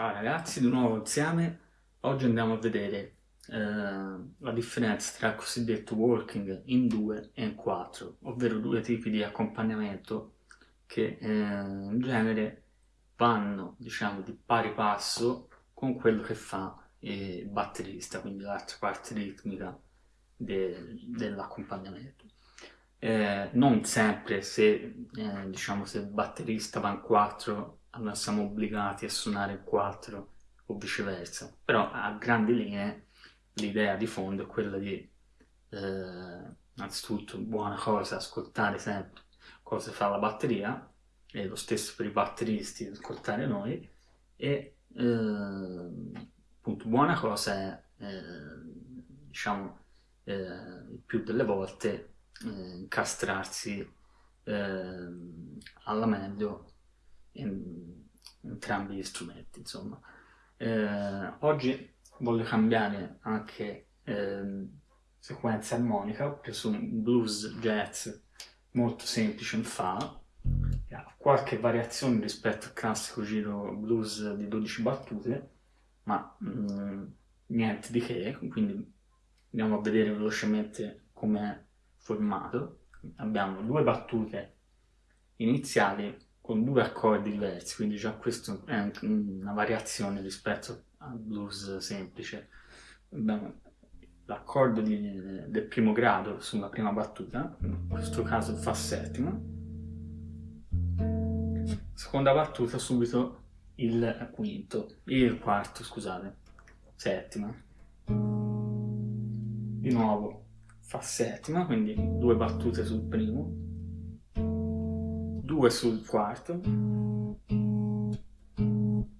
Ciao ragazzi, di nuovo insieme. Oggi andiamo a vedere eh, la differenza tra il cosiddetto walking in 2 e in 4, ovvero due tipi di accompagnamento che eh, in genere vanno, diciamo, di pari passo con quello che fa il batterista, quindi l'altra parte ritmica de dell'accompagnamento. Eh, non sempre se, eh, diciamo, se il batterista va in 4 allora siamo obbligati a suonare il 4 o viceversa, però a grandi linee l'idea di fondo è quella di eh, innanzitutto buona cosa ascoltare sempre cosa fa la batteria e lo stesso per i batteristi ascoltare noi e eh, appunto buona cosa è eh, diciamo eh, più delle volte eh, incastrarsi eh, alla meglio in, entrambi gli strumenti insomma. Eh, oggi voglio cambiare anche eh, sequenza armonica ho preso un blues jazz molto semplice in fa. Ha qualche variazione rispetto al classico giro blues di 12 battute ma mh, mm, niente di che quindi andiamo a vedere velocemente come è formato. Abbiamo due battute iniziali con due accordi diversi, quindi già questo è una variazione rispetto al blues semplice. L'accordo del primo grado sulla prima battuta, in questo caso fa settima, seconda battuta subito il quinto, il quarto scusate, settima, di nuovo fa settima, quindi due battute sul primo, 2 sul quarto,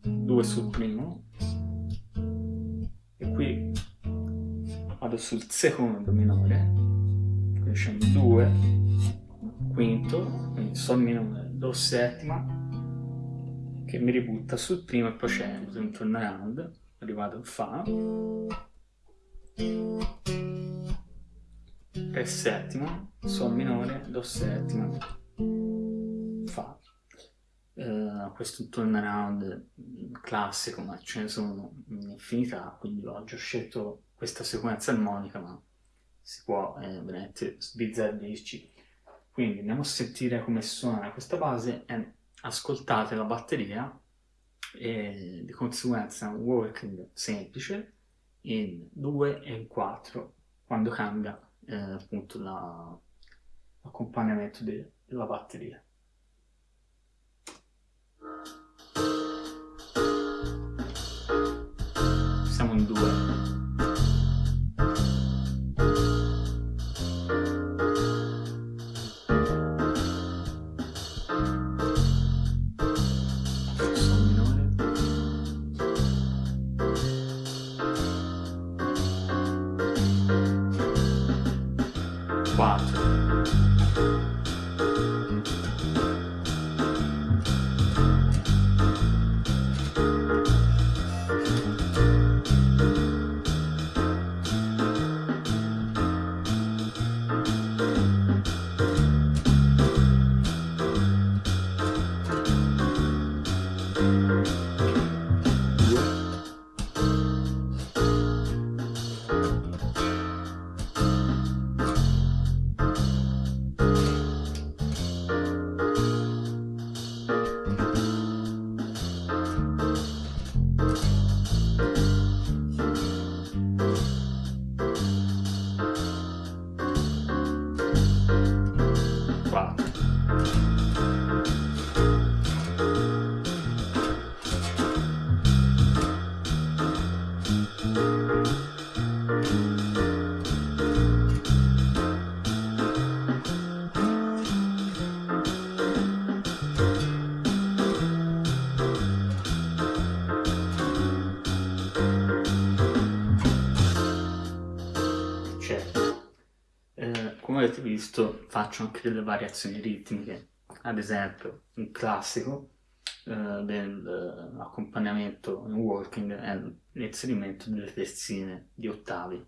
2 sul primo, e qui vado sul secondo minore, quindi c'è 2, quinto, quindi sol minore, do settima, che mi ributta sul primo e poi c'è un turnaround, arrivato in fa, re settima, sol minore, do settima, uh, questo turnaround classico ma ce ne sono un'infinità quindi oggi ho scelto questa sequenza armonica ma si può eh, veramente sbizzarrirci quindi andiamo a sentire come suona questa base e ascoltate la batteria e di conseguenza un working semplice in 2 e in 4 quando cambia eh, appunto l'accompagnamento la, della batteria come visto faccio anche delle variazioni ritmiche, ad esempio un classico eh, dell'accompagnamento in walking è l'inserimento delle terzine di ottavi.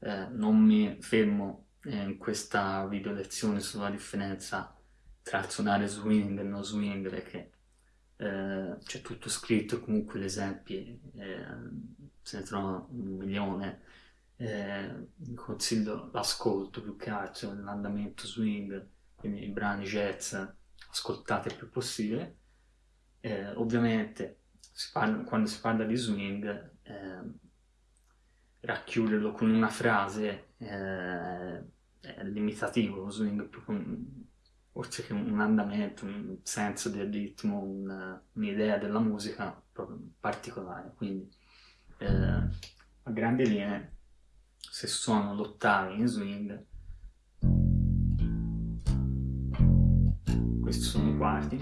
Eh, non mi fermo in questa video lezione sulla differenza tra suonare swing e non swing perché eh, c'è tutto scritto, comunque gli esempi eh, se ne trovano un milione. Eh, consiglio l'ascolto più che altro, l'andamento swing, quindi i brani jazz, ascoltate il più possibile. Eh, ovviamente si parla, quando si parla di swing, eh, racchiuderlo con una frase eh, è limitativo, lo swing più con oltre che un andamento, un senso del ritmo, un'idea della musica proprio particolare. Quindi eh, a grandi linee, se suono l'ottavi in swing, questi sono i quarti,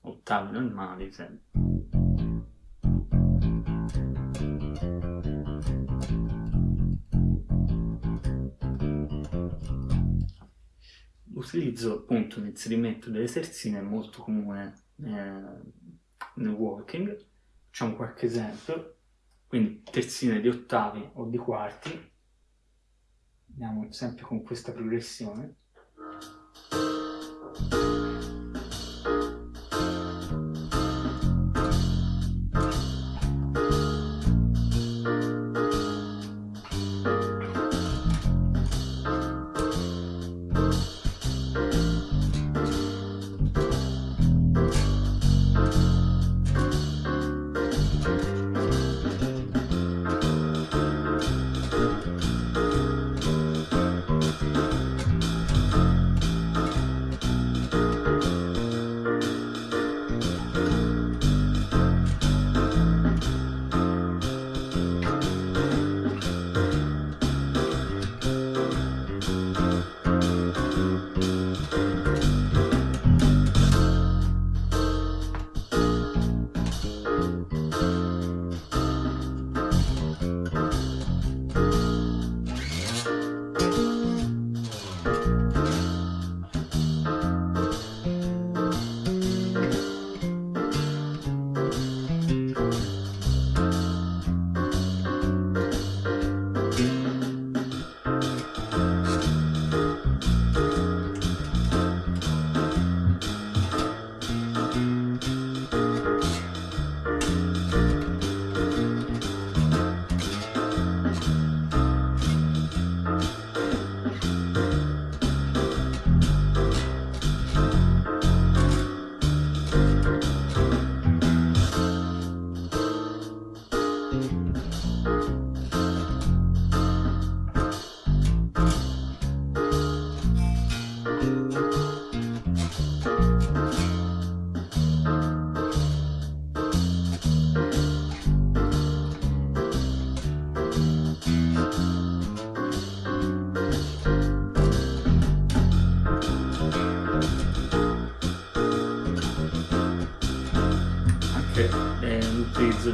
ottavi normali sempre. L'utilizzo appunto l'inserimento delle terzine molto comune eh, nel walking. Facciamo qualche esempio. Quindi terzine di ottavi o di quarti. Andiamo sempre con questa progressione.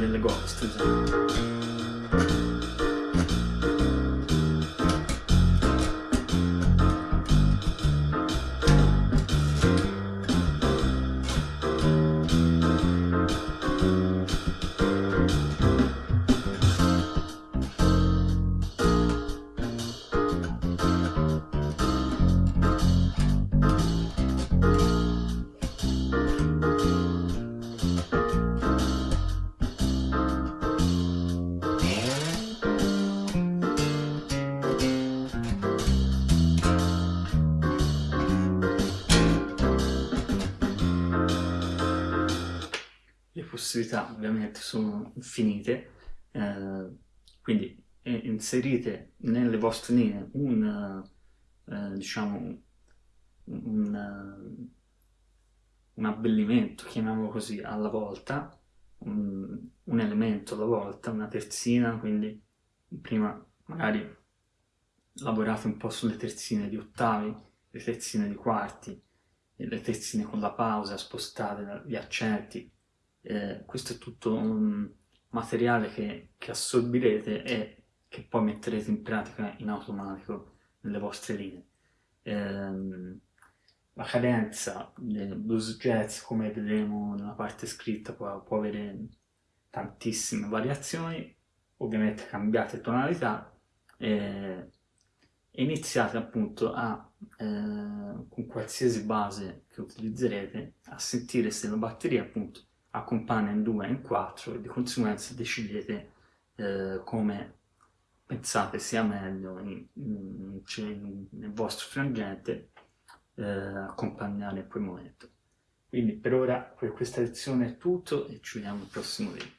ele gosta. Gente. Possibilità ovviamente sono infinite, eh, quindi inserite nelle vostre linee un, eh, diciamo, un, un, abbellimento, chiamiamolo così, alla volta, un, un elemento alla volta, una terzina, quindi prima magari lavorate un po' sulle terzine di ottavi, le terzine di quarti, le terzine con la pausa, spostate gli accenti, eh, questo è tutto un materiale che, che assorbirete e che poi metterete in pratica in automatico nelle vostre linee. ehm, la cadenza del blues jazz, come vedremo nella parte scritta, può, può avere tantissime variazioni, ovviamente cambiate tonalità, e iniziate appunto a, eh, con qualsiasi base che utilizzerete, a sentire se la batteria appunto accompagna in 2 e in 4 e di conseguenza decidete eh, come pensate sia meglio in, in, in, nel vostro frangente eh, accompagnare quel momento. Quindi per ora per questa lezione è tutto e ci vediamo al prossimo video.